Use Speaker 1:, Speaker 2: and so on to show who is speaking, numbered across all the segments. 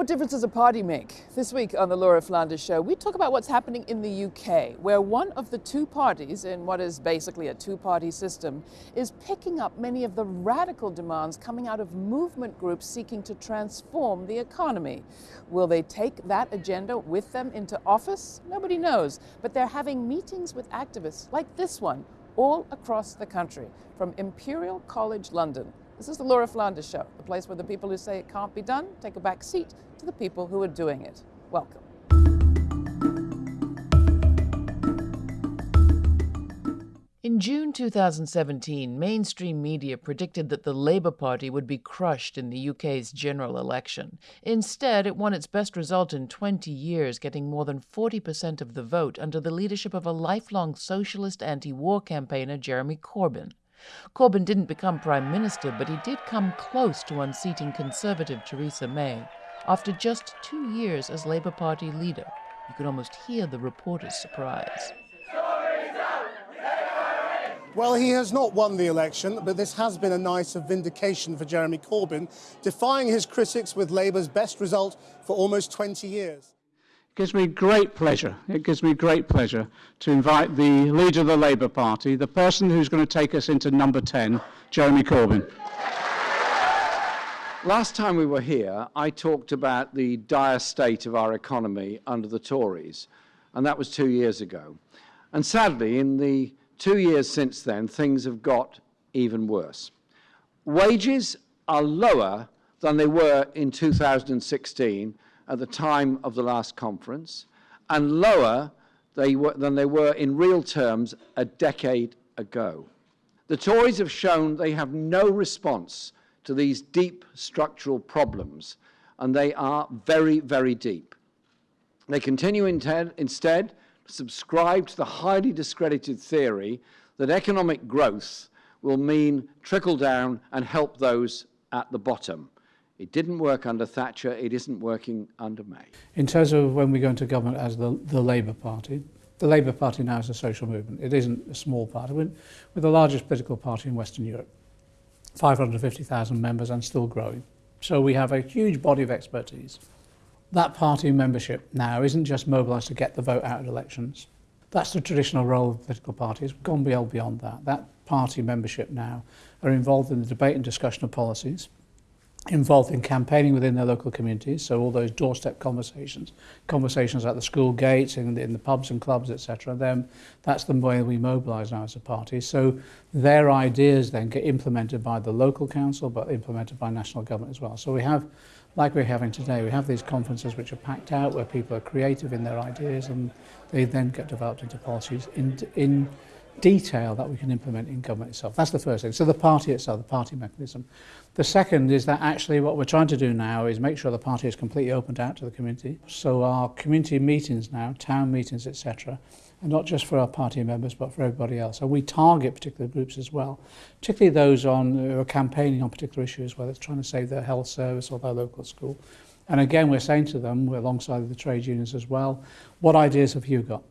Speaker 1: What difference does a party make? This week on the Laura Flanders Show, we talk about what's happening in the UK, where one of the two parties in what is basically a two party system is picking up many of the radical demands coming out of movement groups seeking to transform the economy. Will they take that agenda with them into office? Nobody knows. But they're having meetings with activists like this one all across the country, from Imperial College London this is the Laura Flanders Show, the place where the people who say it can't be done take a back seat to the people who are doing it. Welcome. In June 2017, mainstream media predicted that the Labour Party would be crushed in the UK's general election. Instead, it won its best result in 20 years, getting more than 40% of the vote under the leadership of a lifelong socialist anti war campaigner, Jeremy Corbyn. Corbyn didn't become Prime Minister, but he did come close to unseating Conservative Theresa May. After just two years as Labour Party leader, you could almost hear the reporter's surprise.
Speaker 2: Well, he has not won the election, but this has been a night of vindication for Jeremy Corbyn, defying his critics with Labour's best result for almost 20 years.
Speaker 3: It gives me great pleasure. It gives me great pleasure to invite the leader of the Labour Party, the person who's going to take us into number 10, Jeremy Corbyn.
Speaker 4: Last time we were here, I talked about the dire state of our economy under the Tories, and that was two years ago. And sadly, in the two years since then, things have got even worse. Wages are lower than they were in 2016 at the time of the last conference and lower they were, than they were in real terms a decade ago. The Tories have shown they have no response to these deep structural problems, and they are very, very deep. They continue instead to subscribe to the highly discredited theory that economic growth will mean trickle down and help those at the bottom. It didn't work under Thatcher. It isn't working under May.
Speaker 3: In terms of when we go into government as the, the Labour Party, the Labour Party now is a social movement. It isn't a small party. We're, we're the largest political party in Western Europe. 550,000 members and still growing. So we have a huge body of expertise. That party membership now isn't just mobilised to get the vote out at elections. That's the traditional role of political parties. We've gone well beyond that. That party membership now are involved in the debate and discussion of policies involved in campaigning within their local communities, so all those doorstep conversations, conversations at the school gates, in, in the pubs and clubs, etc. Then that's the way we mobilise now as a party. So their ideas then get implemented by the local council, but implemented by national government as well. So we have, like we're having today, we have these conferences which are packed out, where people are creative in their ideas, and they then get developed into policies in, in detail that we can implement in government itself. That's the first thing. So the party itself, the party mechanism. The second is that actually what we're trying to do now is make sure the party is completely opened out to the community. So our community meetings now, town meetings, etc., and not just for our party members but for everybody else. And we target particular groups as well, particularly those on, who are campaigning on particular issues, whether it's trying to save their health service or their local school. And again, we're saying to them, we're alongside the trade unions as well, what ideas have you got?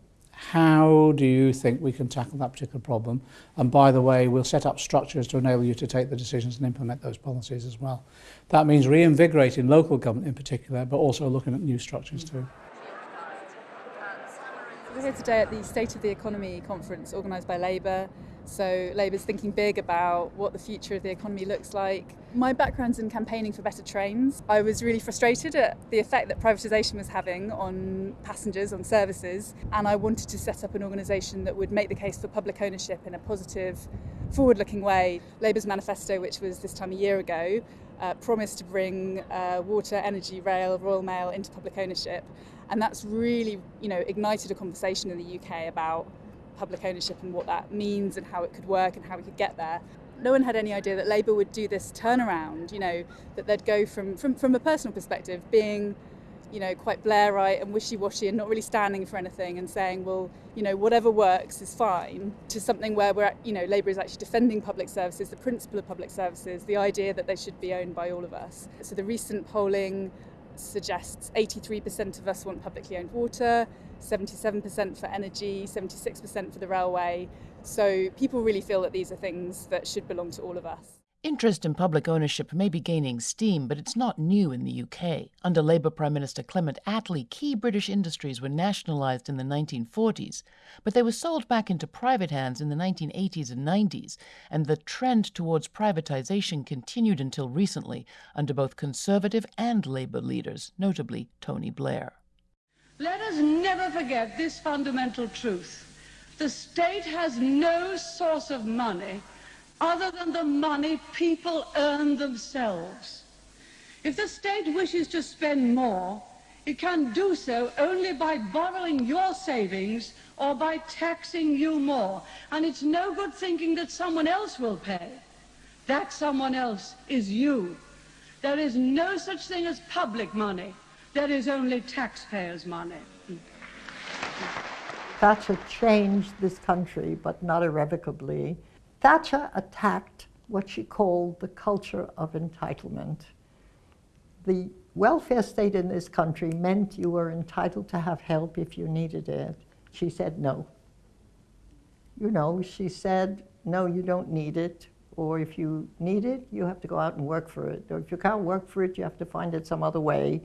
Speaker 3: how do you think we can tackle that particular problem? And by the way, we'll set up structures to enable you to take the decisions and implement those policies as well. That means reinvigorating local government in particular, but also looking at new structures too.
Speaker 5: We're here today at the State of the Economy conference organised by Labour. So Labour's thinking big about what the future of the economy looks like. My background's in campaigning for better trains. I was really frustrated at the effect that privatisation was having on passengers, on services, and I wanted to set up an organisation that would make the case for public ownership in a positive, forward-looking way. Labour's manifesto, which was this time a year ago, uh, promised to bring uh, water, energy, rail, Royal Mail into public ownership And that's really, you know, ignited a conversation in the UK about public ownership and what that means and how it could work and how we could get there. No one had any idea that Labour would do this turnaround, you know, that they'd go from, from, from a personal perspective, being you know, quite Blairite and wishy-washy and not really standing for anything and saying, well, you know, whatever works is fine, to something where we're, you know, Labour is actually defending public services, the principle of public services, the idea that they should be owned by all of us. So the recent polling suggests 83% of us want publicly owned water, 77% for energy, 76% for the railway. So people really feel that these are things that should belong to all of us.
Speaker 6: Interest in public ownership may be gaining steam, but it's not new in the UK. Under Labour Prime Minister Clement Attlee, key British industries were nationalised in the 1940s, but they were sold back into private hands in the 1980s and 90s, and the trend towards privatisation continued until recently under both Conservative and Labour leaders, notably Tony Blair.
Speaker 7: Let us never forget this fundamental truth. The state has no source of money other than the money people earn themselves. If the state wishes to spend more, it can do so only by borrowing your savings or by taxing you more. And it's no good thinking that someone else will pay. That someone else is you. There is no such thing as public money. There is only taxpayers' money.
Speaker 8: Thatcher changed this country, but not irrevocably. Thatcher attacked what she called the culture of entitlement. The welfare state in this country meant you were entitled to have help if you needed it. She said no. You know, she said, no, you don't need it. Or if you need it, you have to go out and work for it. Or if you can't work for it, you have to find it some other way.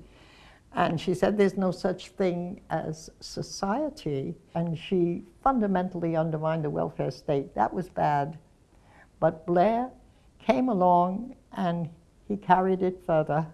Speaker 8: And she said there's no such thing as society. And she fundamentally undermined the welfare state. That was bad. But Blair came along and he carried it further.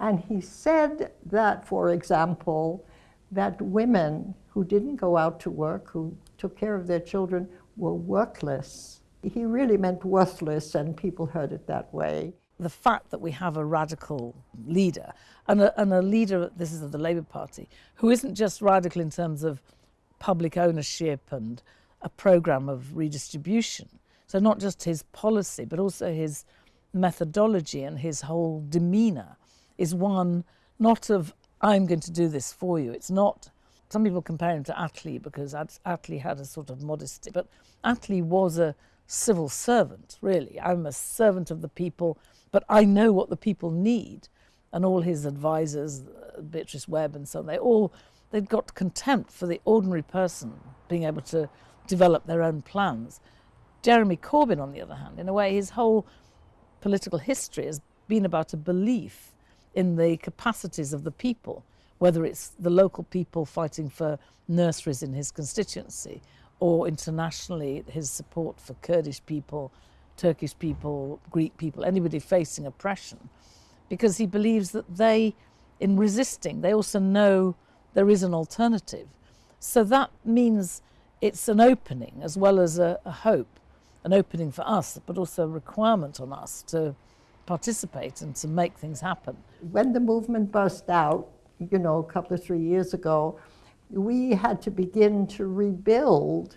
Speaker 8: And he said that, for example, that women who didn't go out to work, who took care of their children, were workless. He really meant worthless, and people heard it that way.
Speaker 9: The fact that we have a radical leader, and a, and a leader, this is of the Labour Party, who isn't just radical in terms of public ownership and a programme of redistribution, so not just his policy, but also his methodology and his whole demeanour is one not of I'm going to do this for you. It's not. Some people compare him to Attlee because Attlee had a sort of modesty, but Attlee was a civil servant. Really, I'm a servant of the people, but I know what the people need. And all his advisors, Beatrice Webb and so on, they all they'd got contempt for the ordinary person being able to develop their own plans. Jeremy Corbyn, on the other hand, in a way, his whole political history has been about a belief in the capacities of the people, whether it's the local people fighting for nurseries in his constituency or internationally his support for Kurdish people, Turkish people, Greek people, anybody facing oppression, because he believes that they, in resisting, they also know there is an alternative. So that means it's an opening as well as a, a hope an opening for us, but also a requirement on us to participate and to make things happen.
Speaker 8: When the movement burst out, you know, a couple of three years ago, we had to begin to rebuild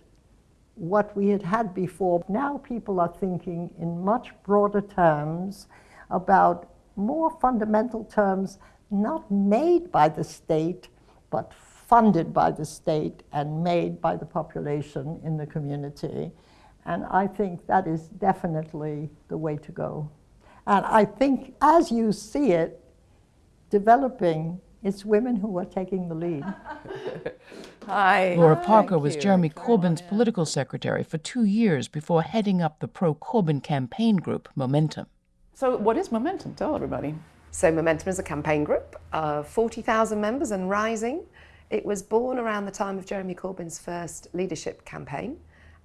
Speaker 8: what we had had before. Now people are thinking in much broader terms about more fundamental terms, not made by the state, but funded by the state and made by the population in the community. And I think that is definitely the way to go. And I think as you see it developing, it's women who are taking the lead.
Speaker 1: Hi.
Speaker 6: Laura Parker Thank was you. Jeremy Corbyn's political secretary for two years before heading up the pro Corbyn campaign group, Momentum.
Speaker 1: So, what is Momentum? Tell everybody.
Speaker 10: So, Momentum is a campaign group of 40,000 members and rising. It was born around the time of Jeremy Corbyn's first leadership campaign.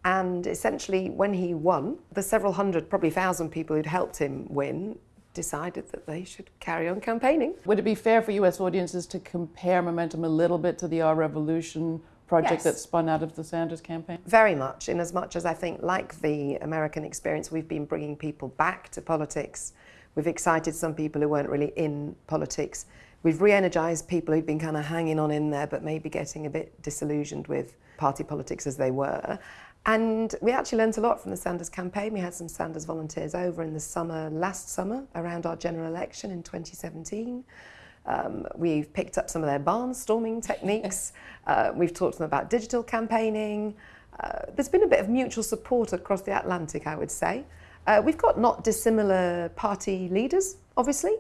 Speaker 10: And essentially, when he won, the several hundred, probably thousand people who'd helped him win decided that they should carry on campaigning.
Speaker 1: Would it be fair for US audiences to compare Momentum a little bit to the Our Revolution project yes. that spun out of the Sanders campaign?
Speaker 10: Very much, in as much as I think, like the American experience, we've been bringing people back to politics. We've excited some people who weren't really in politics. We've re-energized people who'd been kind of hanging on in there, but maybe getting a bit disillusioned with party politics as they were. And we actually learned a lot from the Sanders campaign. We had some Sanders volunteers over in the summer, last summer, around our general election in 2017. Um, we've picked up some of their barnstorming techniques. Uh, we've talked to them about digital campaigning. Uh, there's been a bit of mutual support across the Atlantic, I would say. Uh, we've got not dissimilar party leaders, obviously,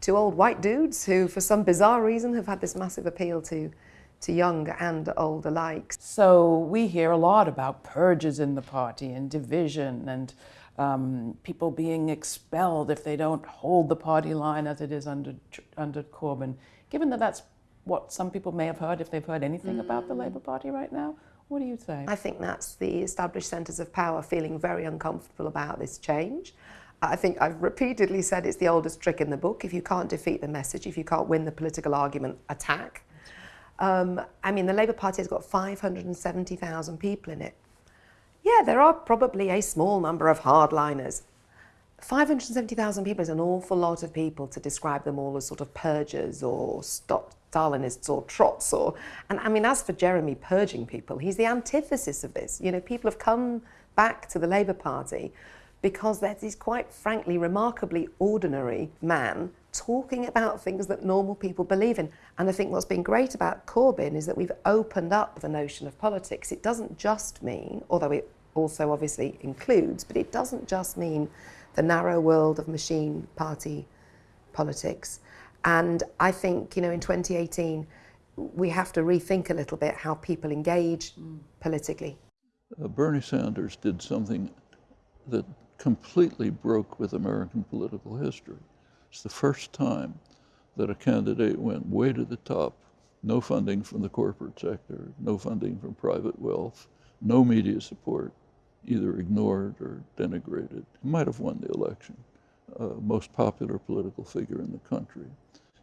Speaker 10: two old white dudes who, for some bizarre reason, have had this massive appeal to to young and old alike.
Speaker 1: So we hear a lot about purges in the party and division and um, people being expelled if they don't hold the party line as it is under, under Corbyn. Given that that's what some people may have heard, if they've heard anything mm. about the Labour Party right now, what do you say?
Speaker 10: I think that's the established centres of power feeling very uncomfortable about this change. I think I've repeatedly said it's the oldest trick in the book. If you can't defeat the message, if you can't win the political argument, attack. Um, I mean, the Labour Party has got 570,000 people in it. Yeah, there are probably a small number of hardliners. 570,000 people is an awful lot of people to describe them all as sort of purgers or stop Stalinists or trots or and I mean as for Jeremy purging people he's the antithesis of this you know people have come back to the Labour Party because there's this quite frankly remarkably ordinary man talking about things that normal people believe in and I think what's been great about Corbyn is that we've opened up the notion of politics it doesn't just mean although it also obviously includes but it doesn't just mean the narrow world of machine party politics and I think, you know, in 2018, we have to rethink a little bit how people engage mm. politically.
Speaker 11: Uh, Bernie Sanders did something that completely broke with American political history. It's the first time that a candidate went way to the top. No funding from the corporate sector, no funding from private wealth, no media support, either ignored or denigrated. He might have won the election, uh, most popular political figure in the country.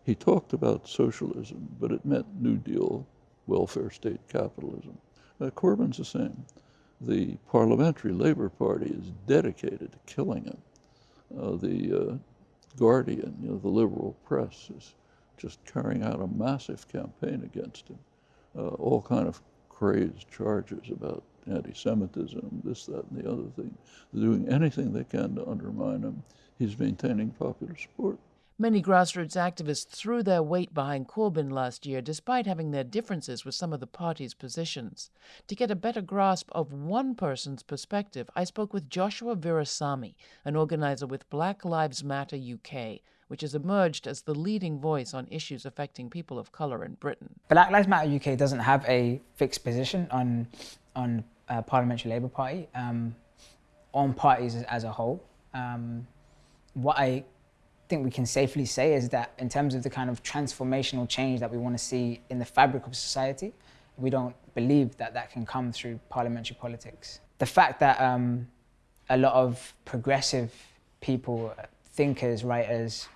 Speaker 11: He talked about socialism, but it meant New Deal, welfare state capitalism. Uh, Corbyn's the same. The Parliamentary Labour Party is dedicated to killing him. Uh, the uh, Guardian, you know, the liberal press, is just carrying out a massive campaign against him. Uh, all kind of crazed charges about anti-Semitism, this, that, and the other thing. They're doing anything they can to undermine him. He's maintaining popular support.
Speaker 6: Many grassroots activists threw their weight behind Corbyn last year, despite having their differences with some of the party's positions. To get a better grasp of one person's perspective, I spoke with Joshua Virasamy, an organizer with Black Lives Matter UK, which has emerged as the leading voice on issues affecting people of colour in Britain.
Speaker 12: Black Lives Matter UK doesn't have a fixed position on, on uh, Parliamentary Labour Party, um, on parties as, a whole. Um, what I think we can safely say is that in terms of the kind of transformational change that we want to see in the fabric of society, we don't believe that that can come through parliamentary politics. The fact that um, a lot of progressive people, thinkers, writers,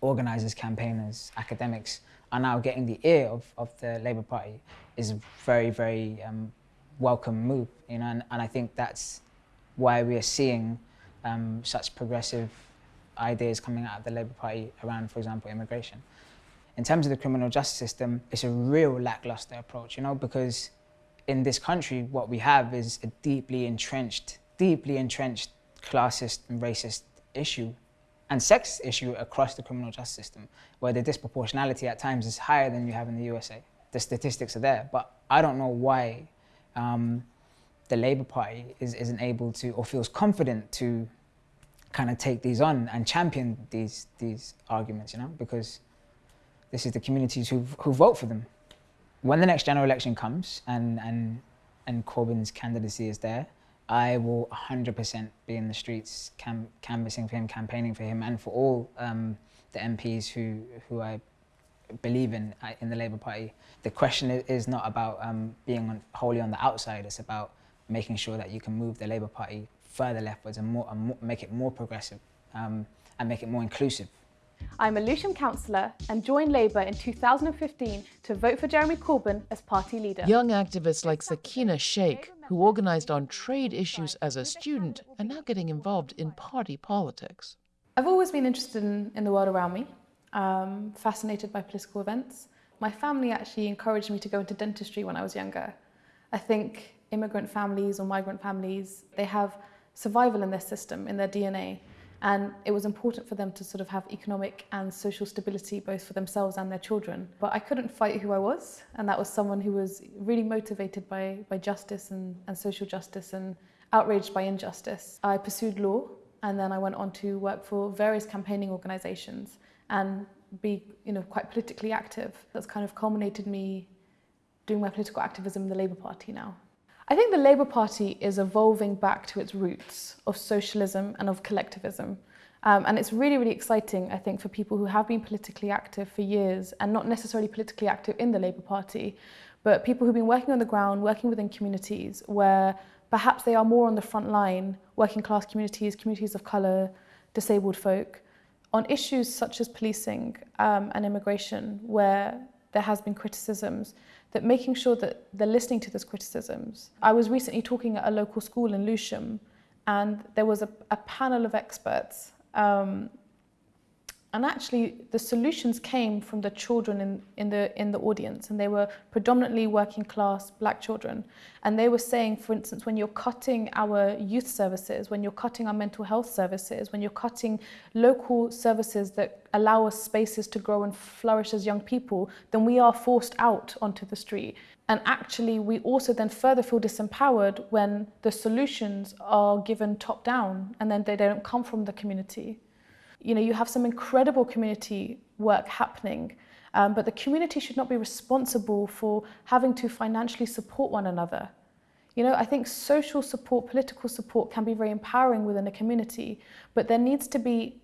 Speaker 12: organisers, campaigners, academics are now getting the ear of, of the Labour Party is a very, very um, welcome move. You know, and, and I think that's why we are seeing um, such progressive ideas coming out of the Labour Party around, for example, immigration. In terms of the criminal justice system, it's a real lackluster approach, you know, because in this country, what we have is a deeply entrenched, deeply entrenched classist and racist issue and sex issue across the criminal justice system, where the disproportionality at times is higher than you have in the USA. The statistics are there, but I don't know why um, the Labour Party is, isn't able to or feels confident to kind of take these on and champion these these arguments, you know, because this is the communities who who vote for them. When the next general election comes and and and Corbyn's candidacy is there, I will 100% be in the streets cam canvassing for him, campaigning for him, and for all um, the MPs who who I believe in uh, in the Labour Party. The question is not about um, being on, wholly on the outside. It's about making sure that you can move the Labour Party further leftwards and, more, and more, make it more progressive um, and make it more inclusive.
Speaker 13: I'm a Lewisham councillor and joined Labour in 2015 to vote for Jeremy Corbyn as party leader.
Speaker 6: Young activists like Sakina Sheikh, who organised on trade issues as a student, are now getting involved in party politics.
Speaker 13: I've always been interested in, in the world around me, um, fascinated by political events. My family actually encouraged me to go into dentistry when I was younger. I think immigrant families or migrant families, they have survival in their system, in their DNA. And it was important for them to sort of have economic and social stability both for themselves and their children. But I couldn't fight who I was, and that was someone who was really motivated by, by justice and, and social justice and outraged by injustice. I pursued law, and then I went on to work for various campaigning organisations and be you know, quite politically active. That's kind of culminated me doing my political activism in the Labour Party now. I think the Labour Party is evolving back to its roots of socialism and of collectivism. Um, and it's really, really exciting, I think, for people who have been politically active for years and not necessarily politically active in the Labour Party, but people who've been working on the ground, working within communities where perhaps they are more on the front line, working class communities, communities of colour, disabled folk, on issues such as policing um, and immigration, where there has been criticisms, that making sure that they're listening to those criticisms. I was recently talking at a local school in Lewisham, and there was a, a panel of experts um, and actually, the solutions came from the children in, in, the, in the audience, and they were predominantly working class black children. And they were saying, for instance, when you're cutting our youth services, when you're cutting our mental health services, when you're cutting local services that allow us spaces to grow and flourish as young people, then we are forced out onto the street. And actually, we also then further feel disempowered when the solutions are given top down and then they don't come from the community you know, you have some incredible community work happening, um, but the community should not be responsible for having to financially support one another. You know, I think social support, political support can be very empowering within a community, but there needs to be,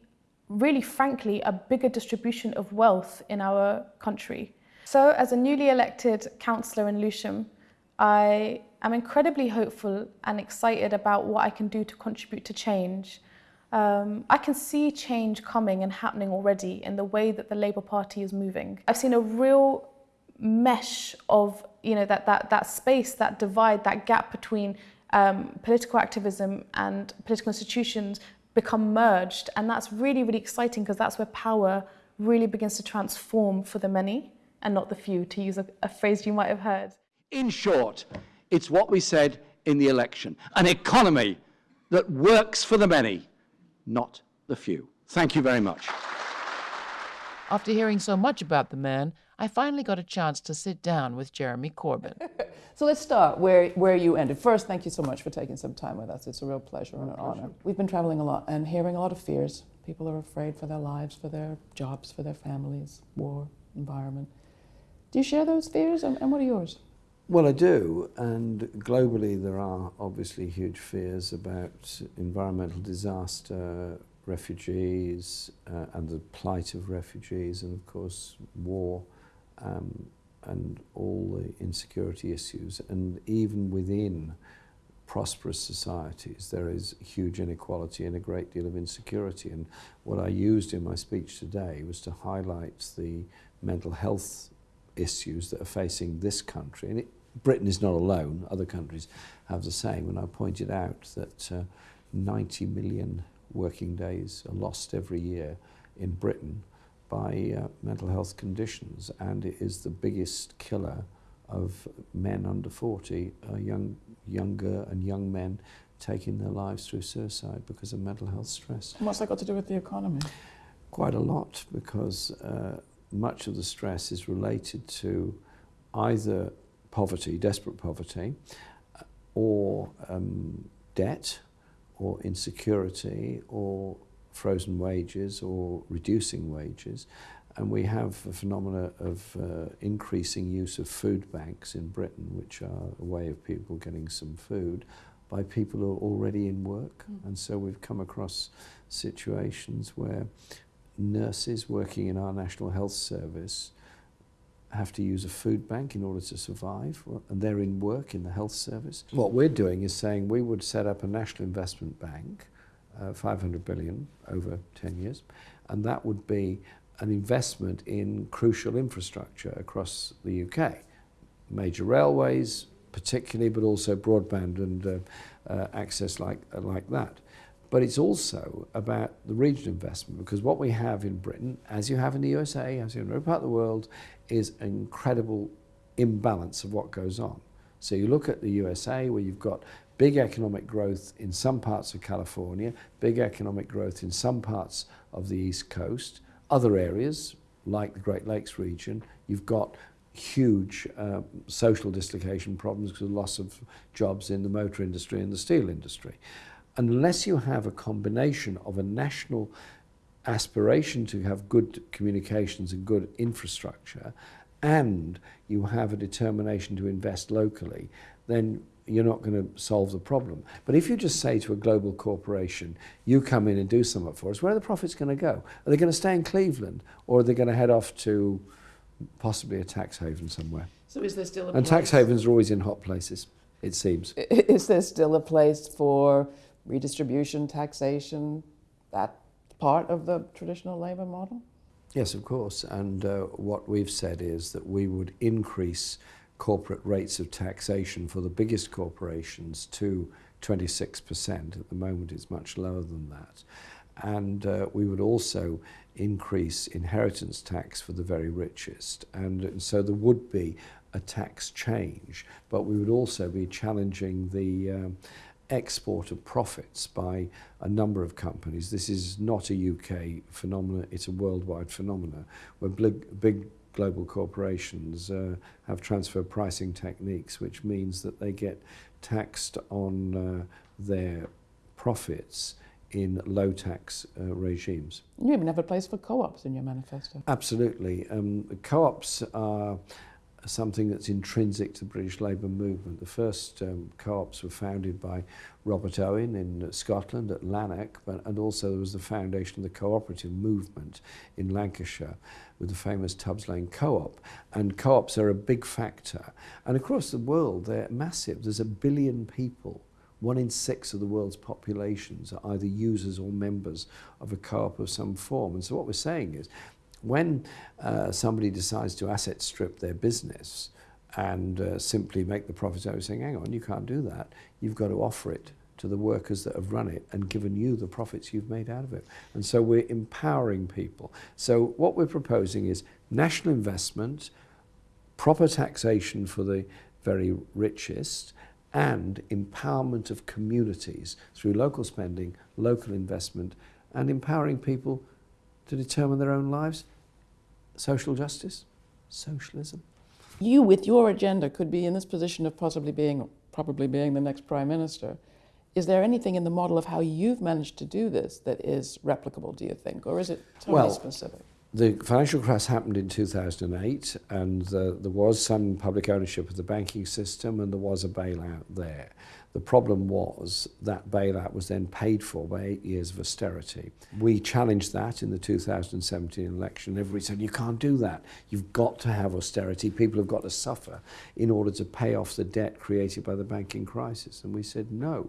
Speaker 13: really frankly, a bigger distribution of wealth in our country. So as a newly elected councillor in Lewisham, I am incredibly hopeful and excited about what I can do to contribute to change um, I can see change coming and happening already in the way that the Labour Party is moving. I've seen a real mesh of you know that that that space, that divide, that gap between um, political activism and political institutions become merged, and that's really really exciting because that's where power really begins to transform for the many and not the few, to use a, a phrase you might have heard.
Speaker 4: In short, it's what we said in the election: an economy that works for the many not the few. Thank you very much.
Speaker 6: After hearing so much about the man, I finally got a chance to sit down with Jeremy Corbyn.
Speaker 1: so let's start where, where you ended. First, thank you so much for taking some time with us. It's a real pleasure and an honor. We've been traveling a lot and hearing a lot of fears. People are afraid for their lives, for their jobs, for their families, war, environment. Do you share those fears and, and what are yours?
Speaker 14: Well, I do, and globally there are obviously huge fears about environmental disaster, refugees, uh, and the plight of refugees, and of course war, um, and all the insecurity issues. And even within prosperous societies, there is huge inequality and a great deal of insecurity. And what I used in my speech today was to highlight the mental health issues that are facing this country, and it Britain is not alone. Other countries have the same. And I pointed out that uh, 90 million working days are lost every year in Britain by uh, mental health conditions. And it is the biggest killer of men under 40, uh, young, younger and young men taking their lives through suicide because of mental health stress.
Speaker 1: And what's that got to do with the economy?
Speaker 14: Quite a lot because uh, much of the stress is related to either poverty, desperate poverty, uh, or um, debt, or insecurity, or frozen wages, or reducing wages. And we have a phenomena of uh, increasing use of food banks in Britain, which are a way of people getting some food by people who are already in work. Mm. And so we've come across situations where nurses working in our National Health Service have to use a food bank in order to survive, and they're in work in the health service. What we're doing is saying we would set up a national investment bank, uh, 500 billion over 10 years, and that would be an investment in crucial infrastructure across the UK. Major railways, particularly, but also broadband and uh, uh, access like, like that. But it's also about the regional investment because what we have in Britain, as you have in the USA, as you have in every part of the world, is an incredible imbalance of what goes on. So you look at the USA where you've got big economic growth in some parts of California, big economic growth in some parts of the East Coast, other areas like the Great Lakes region, you've got huge uh, social dislocation problems because of loss of jobs in the motor industry and the steel industry. Unless you have a combination of a national aspiration to have good communications and good infrastructure, and you have a determination to invest locally, then you're not going to solve the problem. But if you just say to a global corporation, you come in and do something for us, where are the profits going to go? Are they going to stay in Cleveland or are they going to head off to possibly a tax haven somewhere?
Speaker 1: So is there still a
Speaker 14: And
Speaker 1: place?
Speaker 14: tax havens are always in hot places, it seems.
Speaker 1: Is there still a place for redistribution, taxation, that part of the traditional labour model?
Speaker 14: Yes, of course. And uh, what we've said is that we would increase corporate rates of taxation for the biggest corporations to 26%. At the moment, it's much lower than that. And uh, we would also increase inheritance tax for the very richest. And so there would be a tax change, but we would also be challenging the um, export of profits by a number of companies. This is not a UK phenomenon, it's a worldwide phenomenon where big, big global corporations uh, have transfer pricing techniques, which means that they get taxed on uh, their profits in low tax uh, regimes.
Speaker 1: You even have a place for co-ops in your manifesto.
Speaker 14: Absolutely. Um, co-ops are something that's intrinsic to the British labour movement. The first um, co-ops were founded by Robert Owen in uh, Scotland at Lanark, but, and also there was the foundation of the cooperative movement in Lancashire with the famous Tubbs Lane Co-op. And co-ops are a big factor. And across the world, they're massive. There's a billion people one in six of the world's populations are either users or members of a co-op of some form. And so what we're saying is when uh, somebody decides to asset strip their business and uh, simply make the profits out of saying, hang on, you can't do that, you've got to offer it to the workers that have run it and given you the profits you've made out of it. And so we're empowering people. So what we're proposing is national investment, proper taxation for the very richest, and empowerment of communities through local spending, local investment, and empowering people to determine their own lives. Social justice, socialism.
Speaker 1: You, with your agenda, could be in this position of possibly being, probably being the next prime minister. Is there anything in the model of how you've managed to do this that is replicable, do you think, or is it totally
Speaker 14: Well,
Speaker 1: specific?
Speaker 14: the financial crash happened in 2008 and uh, there was some public ownership of the banking system and there was a bailout there. The problem was that bailout was then paid for by eight years of austerity. We challenged that in the 2017 election. Everybody said, you can't do that. You've got to have austerity. People have got to suffer in order to pay off the debt created by the banking crisis. And we said, no.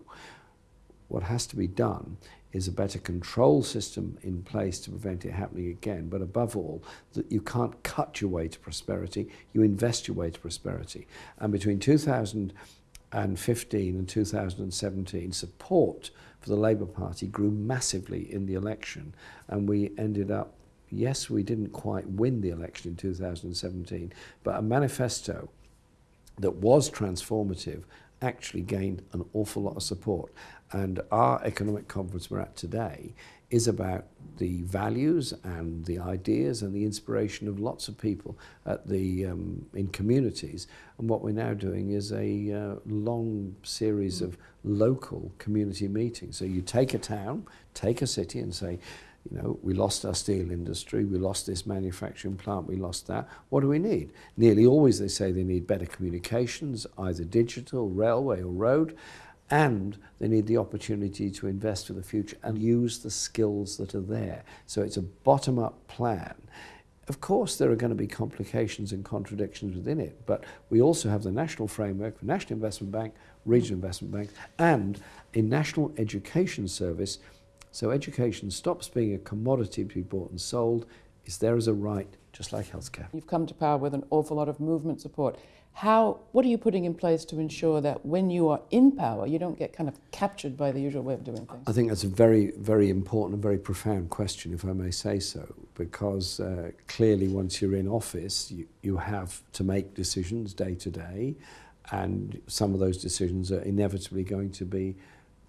Speaker 14: What has to be done is a better control system in place to prevent it happening again. But above all, that you can't cut your way to prosperity, you invest your way to prosperity. And between 2015 and 2017, support for the Labour Party grew massively in the election. And we ended up, yes, we didn't quite win the election in 2017, but a manifesto that was transformative actually gained an awful lot of support. And our economic conference we're at today is about the values and the ideas and the inspiration of lots of people at the um, in communities. And what we're now doing is a uh, long series of local community meetings. So you take a town, take a city, and say. You know, we lost our steel industry, we lost this manufacturing plant, we lost that. What do we need? Nearly always they say they need better communications, either digital, railway or road. And they need the opportunity to invest for the future and use the skills that are there. So it's a bottom-up plan. Of course, there are going to be complications and contradictions within it, but we also have the national framework for National Investment Bank, regional investment banks, and a national education service so education stops being a commodity to be bought and sold, is there as a right, just like healthcare.
Speaker 1: You've come to power with an awful lot of movement support. How, what are you putting in place to ensure that when you are in power, you don't get kind of captured by the usual way of doing things?
Speaker 14: I think that's a very, very important and very profound question, if I may say so, because uh, clearly once you're in office, you, you have to make decisions day to day, and some of those decisions are inevitably going to be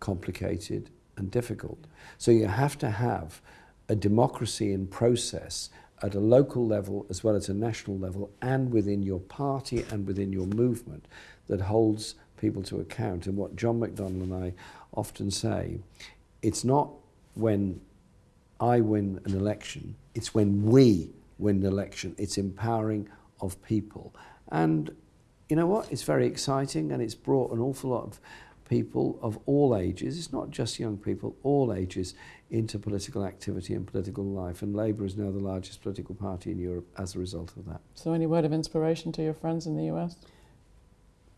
Speaker 14: complicated and difficult. So you have to have a democracy in process at a local level as well as a national level and within your party and within your movement that holds people to account. And what John McDonnell and I often say, it's not when I win an election, it's when we win an election. It's empowering of people. And you know what? It's very exciting and it's brought an awful lot of people of all ages, it's not just young people, all ages, into political activity and political life. And Labour is now the largest political party in Europe as a result of that.
Speaker 1: So, any word of inspiration to your friends in the US?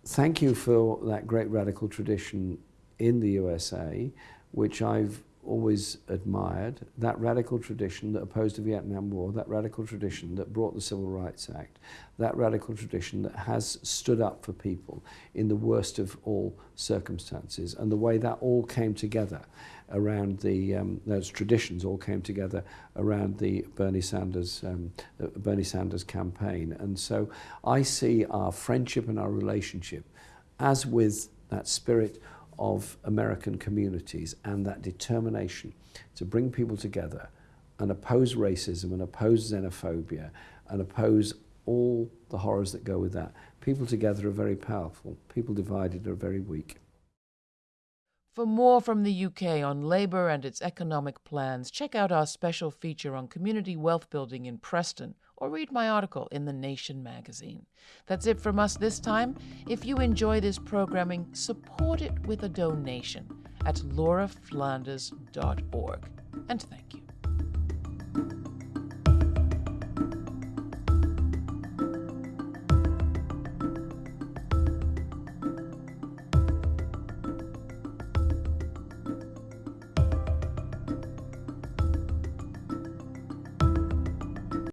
Speaker 14: Thank you for that great radical tradition in the USA, which I've always admired, that radical tradition that opposed the Vietnam War, that radical tradition that brought the Civil Rights Act, that radical tradition that has stood up for people in the worst of all circumstances, and the way that all came together around the, um, those traditions all came together around the Bernie Sanders, um, the Bernie Sanders campaign. And so I see our friendship and our relationship as with that spirit of American communities and that determination to bring people together and oppose racism and oppose xenophobia and oppose all the horrors that go with that. People together are very powerful. People divided are very weak.
Speaker 6: For more from the UK on Labour and its economic plans, check out our special feature on community wealth building in Preston or read my article in The Nation magazine. That's it from us this time. If you enjoy this programming, support it with a donation at lauraflanders.org. And thank you.